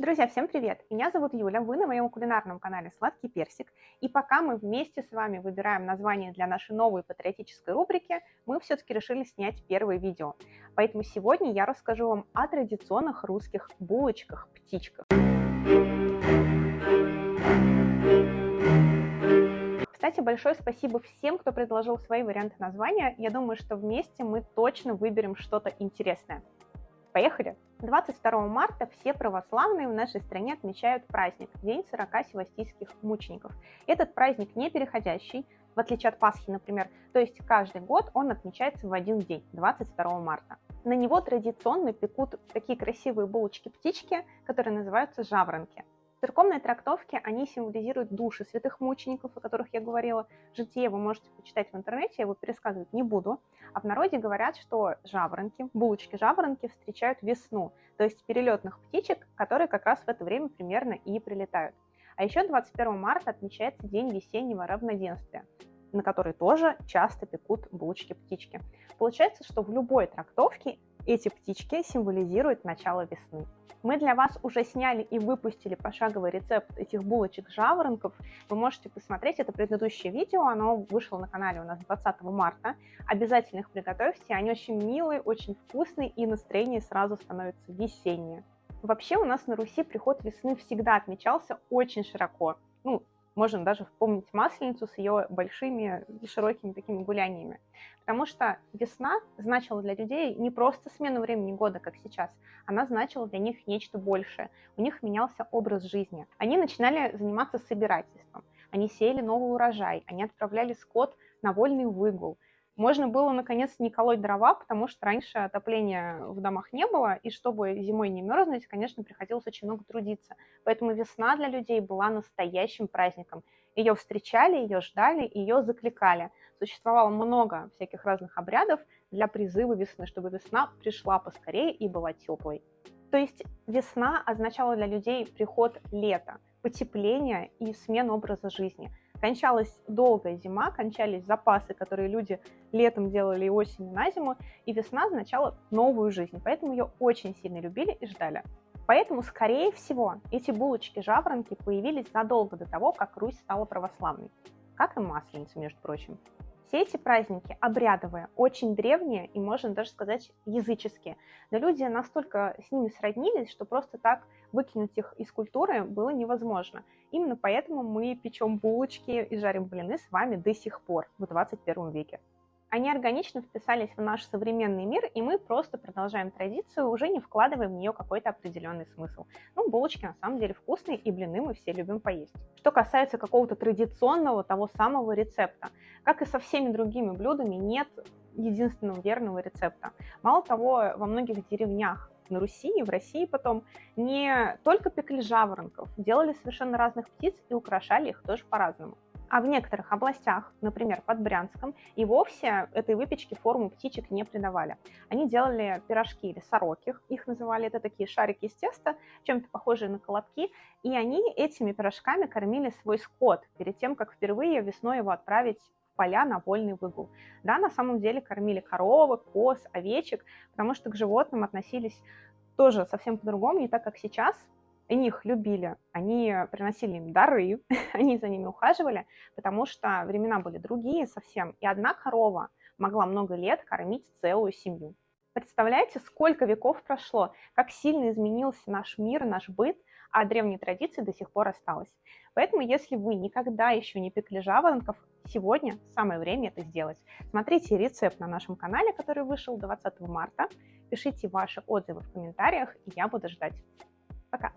Друзья, всем привет! Меня зовут Юля, вы на моем кулинарном канале «Сладкий персик». И пока мы вместе с вами выбираем название для нашей новой патриотической рубрики, мы все-таки решили снять первое видео. Поэтому сегодня я расскажу вам о традиционных русских булочках-птичках. Кстати, большое спасибо всем, кто предложил свои варианты названия. Я думаю, что вместе мы точно выберем что-то интересное. Поехали! 22 марта все православные в нашей стране отмечают праздник – День 40 севастийских мучеников. Этот праздник не переходящий, в отличие от Пасхи, например, то есть каждый год он отмечается в один день, 22 марта. На него традиционно пекут такие красивые булочки-птички, которые называются жаворонки. В церковной трактовке они символизируют души святых мучеников, о которых я говорила. Житие вы можете почитать в интернете, я его пересказывать не буду. А в народе говорят, что жаворонки, булочки-жаворонки встречают весну, то есть перелетных птичек, которые как раз в это время примерно и прилетают. А еще 21 марта отмечается День весеннего равноденствия на который тоже часто пекут булочки-птички. Получается, что в любой трактовке эти птички символизируют начало весны. Мы для вас уже сняли и выпустили пошаговый рецепт этих булочек-жаворонков. Вы можете посмотреть это предыдущее видео, оно вышло на канале у нас 20 марта. Обязательно их приготовьте, они очень милые, очень вкусные и настроение сразу становится весеннее. Вообще у нас на Руси приход весны всегда отмечался очень широко. Ну, можно даже вспомнить Масленицу с ее большими и широкими такими гуляниями. Потому что весна значила для людей не просто смену времени года, как сейчас, она значила для них нечто большее. У них менялся образ жизни. Они начинали заниматься собирательством, они сеяли новый урожай, они отправляли скот на вольный выгул – можно было, наконец, не колоть дрова, потому что раньше отопления в домах не было, и чтобы зимой не мерзнуть, конечно, приходилось очень много трудиться. Поэтому весна для людей была настоящим праздником. Ее встречали, ее ждали, ее закликали. Существовало много всяких разных обрядов для призыва весны, чтобы весна пришла поскорее и была теплой. То есть весна означала для людей приход лета, потепление и смену образа жизни – Кончалась долгая зима, кончались запасы, которые люди летом делали и осенью на зиму, и весна означала новую жизнь, поэтому ее очень сильно любили и ждали. Поэтому, скорее всего, эти булочки-жаворонки появились задолго до того, как Русь стала православной, как и масленица, между прочим. Все эти праздники обрядовые, очень древние и, можно даже сказать, языческие. Но люди настолько с ними сроднились, что просто так выкинуть их из культуры было невозможно. Именно поэтому мы печем булочки и жарим блины с вами до сих пор, в 21 веке. Они органично вписались в наш современный мир, и мы просто продолжаем традицию, уже не вкладывая в нее какой-то определенный смысл. Ну, булочки на самом деле вкусные, и блины мы все любим поесть. Что касается какого-то традиционного, того самого рецепта, как и со всеми другими блюдами, нет единственного верного рецепта. Мало того, во многих деревнях на Руси и в России потом не только пекли жаворонков, делали совершенно разных птиц и украшали их тоже по-разному. А в некоторых областях, например, под Брянском, и вовсе этой выпечке форму птичек не придавали. Они делали пирожки или сороки, их называли, это такие шарики из теста, чем-то похожие на колобки, и они этими пирожками кормили свой скот перед тем, как впервые весной его отправить в поля на вольный выгул. Да, на самом деле кормили коровок, коз, овечек, потому что к животным относились тоже совсем по-другому, не так, как сейчас, они их любили, они приносили им дары, они за ними ухаживали, потому что времена были другие совсем, и одна корова могла много лет кормить целую семью. Представляете, сколько веков прошло, как сильно изменился наш мир, наш быт, а древние традиции до сих пор осталось. Поэтому, если вы никогда еще не пекли жаворонков, сегодня самое время это сделать. Смотрите рецепт на нашем канале, который вышел 20 марта. Пишите ваши отзывы в комментариях, и я буду ждать. Пока!